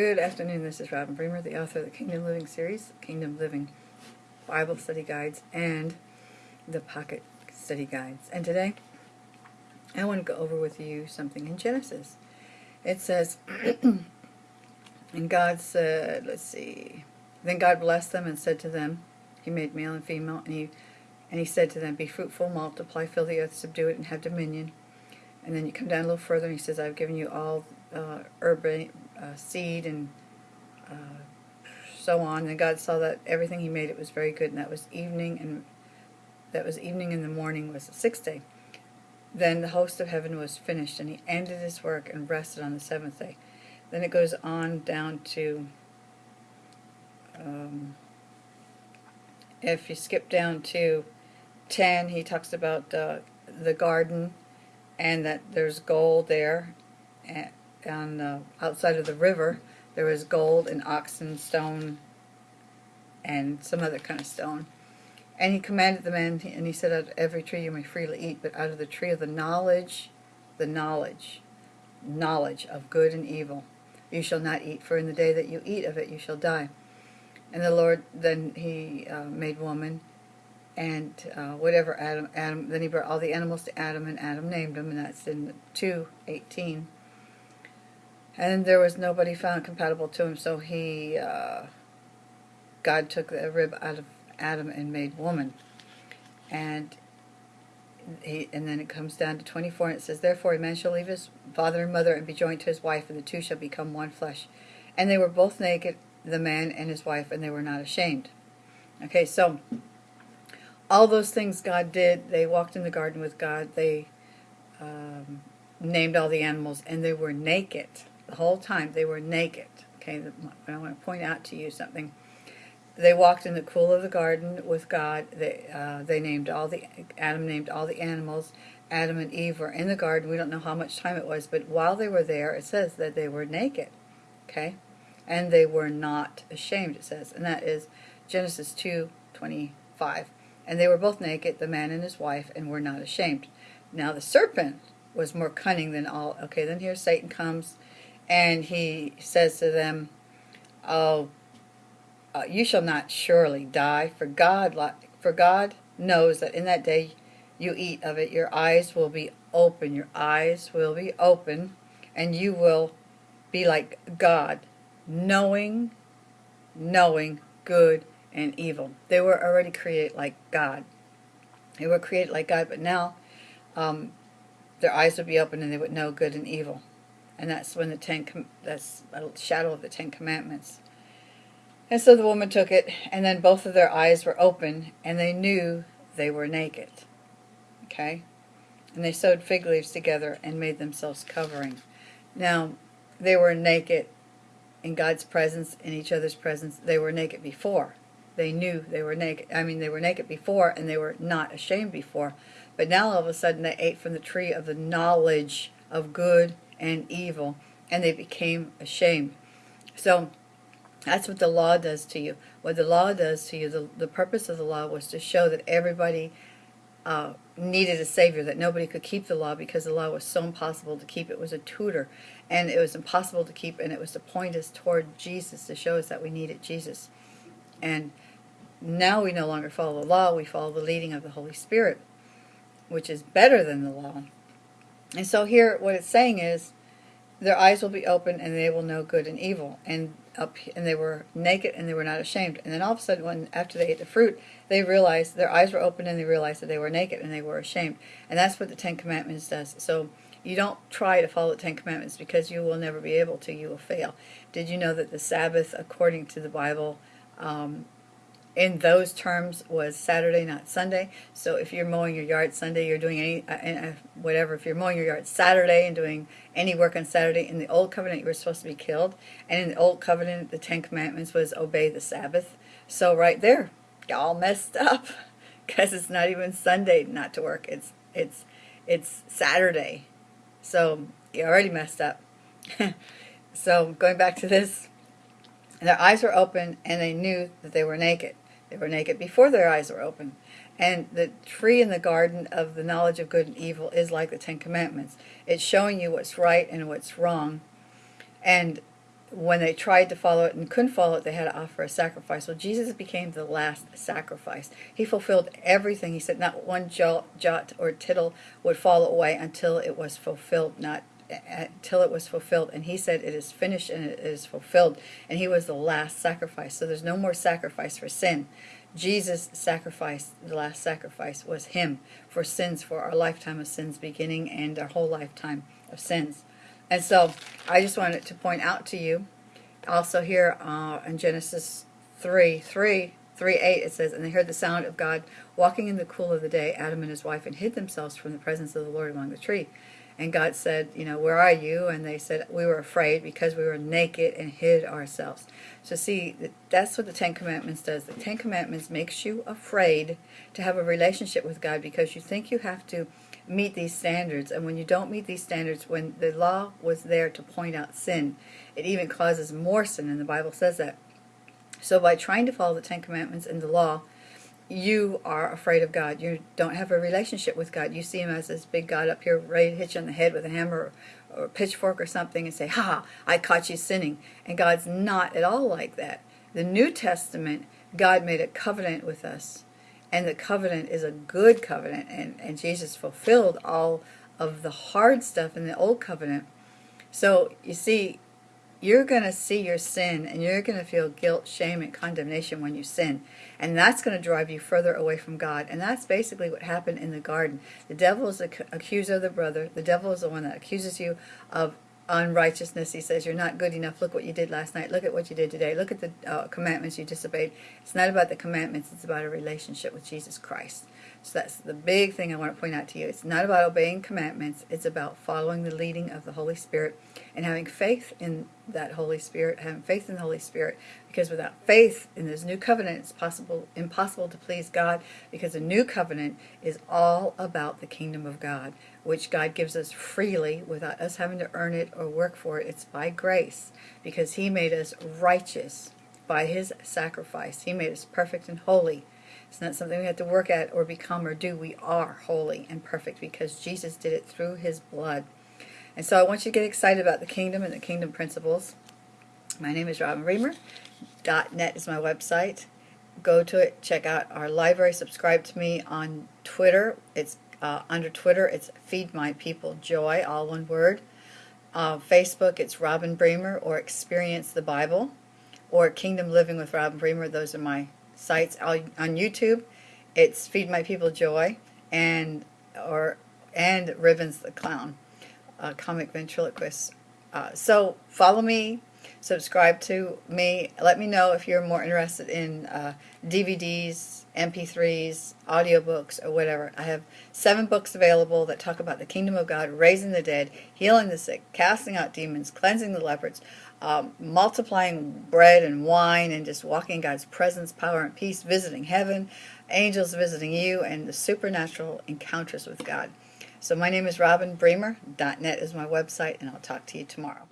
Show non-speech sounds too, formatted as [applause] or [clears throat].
Good afternoon, this is Robin Bremer, the author of the Kingdom Living series, Kingdom Living Bible Study Guides, and the Pocket Study Guides. And today, I want to go over with you something in Genesis. It says, [clears throat] and God said, let's see, then God blessed them and said to them, He made male and female, and He and He said to them, Be fruitful, multiply, fill the earth, subdue it, and have dominion. And then you come down a little further, and He says, I've given you all uh, herb, uh, seed, and uh, so on. And God saw that everything He made it was very good, and that was evening, and that was evening and the morning was the sixth day. Then the host of heaven was finished, and He ended His work and rested on the seventh day. Then it goes on down to, um, if you skip down to 10, he talks about uh, the garden and that there's gold there and, and uh, outside of the river there was gold and onyx stone and some other kind of stone. And he commanded the man, and he said, Out of every tree you may freely eat, but out of the tree of the knowledge, the knowledge, knowledge of good and evil, you shall not eat, for in the day that you eat of it you shall die. And the Lord, then he uh, made woman, and uh, whatever Adam, Adam, then he brought all the animals to Adam, and Adam named them, and that's in 2.18. And there was nobody found compatible to him, so he, uh, God took the rib out of Adam and made woman. And he, and then it comes down to 24, and it says, Therefore a man shall leave his father and mother and be joined to his wife, and the two shall become one flesh. And they were both naked, the man and his wife, and they were not ashamed. Okay, so all those things God did, they walked in the garden with God, they um, named all the animals, and they were naked. The whole time they were naked. Okay, I want to point out to you something. They walked in the cool of the garden with God. They uh, they named all the Adam named all the animals. Adam and Eve were in the garden. We don't know how much time it was, but while they were there, it says that they were naked. Okay, and they were not ashamed. It says, and that is Genesis two twenty five. And they were both naked, the man and his wife, and were not ashamed. Now the serpent was more cunning than all. Okay, then here Satan comes and he says to them, "Oh, uh, you shall not surely die, for God, for God knows that in that day you eat of it, your eyes will be open. Your eyes will be open, and you will be like God, knowing, knowing good and evil. They were already created like God. They were created like God, but now um, their eyes would be open and they would know good and evil and that's when the ten that's a shadow of the Ten Commandments. And so the woman took it, and then both of their eyes were open, and they knew they were naked. Okay? And they sewed fig leaves together and made themselves covering. Now, they were naked in God's presence, in each other's presence. They were naked before. They knew they were naked. I mean, they were naked before, and they were not ashamed before. But now all of a sudden they ate from the tree of the knowledge of good and evil, and they became ashamed. So that's what the law does to you. What the law does to you, the, the purpose of the law was to show that everybody uh, needed a savior, that nobody could keep the law because the law was so impossible to keep. It was a tutor, and it was impossible to keep, and it was to point us toward Jesus, to show us that we needed Jesus. And now we no longer follow the law, we follow the leading of the Holy Spirit, which is better than the law. And so here, what it's saying is, their eyes will be open and they will know good and evil. And up and they were naked and they were not ashamed. And then all of a sudden, when after they ate the fruit, they realized their eyes were open and they realized that they were naked and they were ashamed. And that's what the Ten Commandments does. So you don't try to follow the Ten Commandments because you will never be able to. You will fail. Did you know that the Sabbath, according to the Bible, um, in those terms was Saturday, not Sunday. So if you're mowing your yard Sunday, you're doing any, uh, uh, whatever. If you're mowing your yard Saturday and doing any work on Saturday, in the Old Covenant, you were supposed to be killed. And in the Old Covenant, the Ten Commandments was obey the Sabbath. So right there, y'all messed up [laughs] because it's not even Sunday not to work. It's, it's, it's Saturday. So you already messed up. [laughs] so going back to this, their eyes were open and they knew that they were naked. They were naked before their eyes were open. And the tree in the garden of the knowledge of good and evil is like the Ten Commandments. It's showing you what's right and what's wrong. And when they tried to follow it and couldn't follow it, they had to offer a sacrifice. Well, Jesus became the last sacrifice. He fulfilled everything. He said not one jot, jot or tittle would fall away until it was fulfilled, not until it was fulfilled. And he said, It is finished and it is fulfilled. And he was the last sacrifice. So there's no more sacrifice for sin. Jesus' sacrifice, the last sacrifice, was him for sins, for our lifetime of sins beginning and our whole lifetime of sins. And so I just wanted to point out to you, also here uh, in Genesis 3, 3, 3, 8, it says, And they heard the sound of God walking in the cool of the day, Adam and his wife, and hid themselves from the presence of the Lord among the tree. And God said, you know, where are you? And they said, we were afraid because we were naked and hid ourselves. So see, that's what the Ten Commandments does. The Ten Commandments makes you afraid to have a relationship with God because you think you have to meet these standards. And when you don't meet these standards, when the law was there to point out sin, it even causes more sin, and the Bible says that. So by trying to follow the Ten Commandments and the law, you are afraid of God. You don't have a relationship with God. You see him as this big God up here ready to hit you on the head with a hammer or, or a pitchfork or something and say, ha, I caught you sinning. And God's not at all like that. The New Testament, God made a covenant with us. And the covenant is a good covenant. And, and Jesus fulfilled all of the hard stuff in the old covenant. So you see, you're going to see your sin and you're going to feel guilt, shame, and condemnation when you sin. And that's going to drive you further away from God. And that's basically what happened in the garden. The devil is the accuser of the brother. The devil is the one that accuses you of unrighteousness. He says, you're not good enough. Look what you did last night. Look at what you did today. Look at the uh, commandments you disobeyed. It's not about the commandments. It's about a relationship with Jesus Christ. So that's the big thing I want to point out to you. It's not about obeying commandments. It's about following the leading of the Holy Spirit and having faith in that Holy Spirit, having faith in the Holy Spirit. Because without faith in this new covenant, it's possible impossible to please God because the new covenant is all about the kingdom of God, which God gives us freely without us having to earn it or work for it. It's by grace because he made us righteous by his sacrifice. He made us perfect and holy it's not something we have to work at or become or do. We are holy and perfect because Jesus did it through his blood. And so I want you to get excited about the kingdom and the kingdom principles. My name is Robin Bremer. .net is my website. Go to it, check out our library, subscribe to me on Twitter. It's uh, under Twitter, it's Feed My People Joy, all one word. Uh, Facebook, it's Robin Bremer or Experience the Bible or Kingdom Living with Robin Bremer. Those are my sites on YouTube. It's Feed My People Joy and or and Ribbons the Clown, uh, comic ventriloquist. Uh, so follow me, subscribe to me. Let me know if you're more interested in uh, DVDs, MP3s, audiobooks, or whatever. I have seven books available that talk about the kingdom of God, raising the dead, healing the sick, casting out demons, cleansing the lepers, um, multiplying bread and wine, and just walking God's presence, power, and peace, visiting heaven, angels visiting you, and the supernatural encounters with God. So my name is Robin Bremer. .net is my website, and I'll talk to you tomorrow.